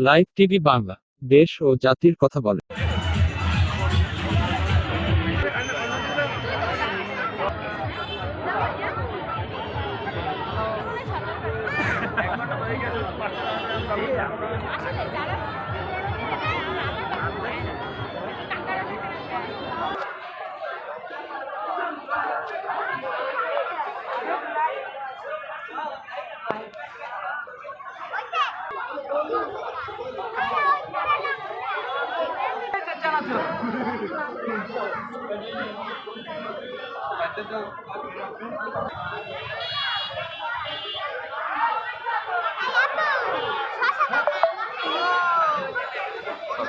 Live TV Bangla দেশ ও জাতির কথা বলে।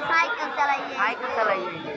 साइकिल चलाइए साइकिल चलाइए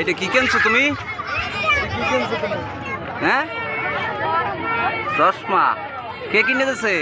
এটা কি কিনছো তুমি? হ্যাঁ? চশমা। কে কিনে দিছে?